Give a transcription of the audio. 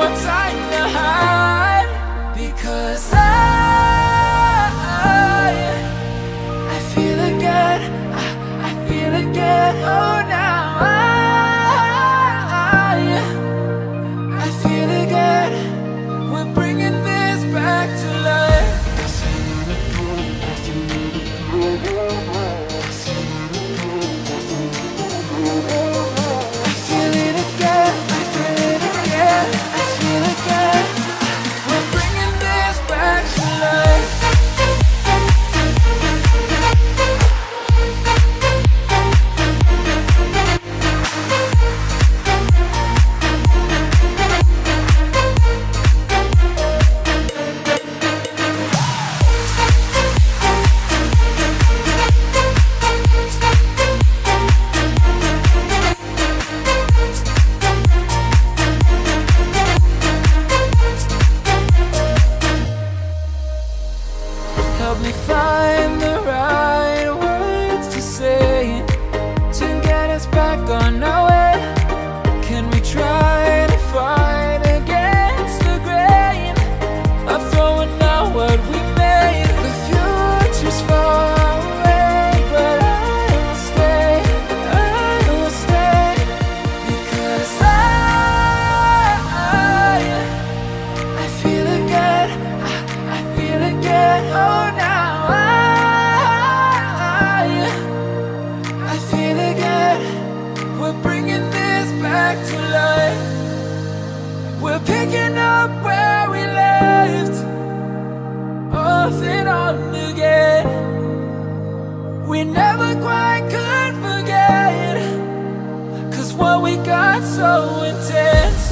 one time. back on our way Can we try to fight against the grain Of throwing out what we made The future's far away But I will stay, I will stay Because I, I, feel again. I, I feel again. oh now I, I feel again. We're bringing this back to life. We're picking up where we left Off and on again. We never quite could forget Cause what we got so intense.